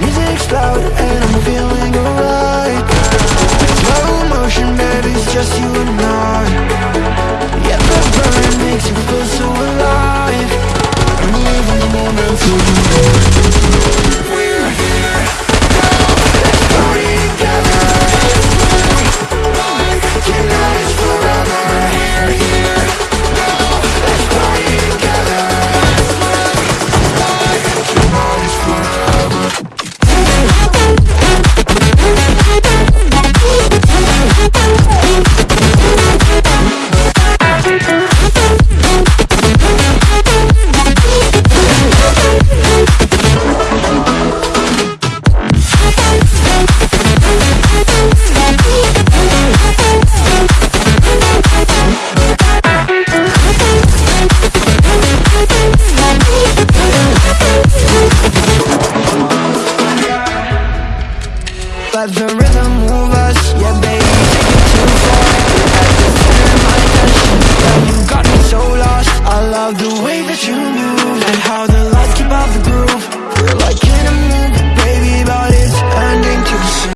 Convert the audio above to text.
Music's loud and I'm feeling alright. Baby, it's just you and me. Let the rhythm move us, yeah baby.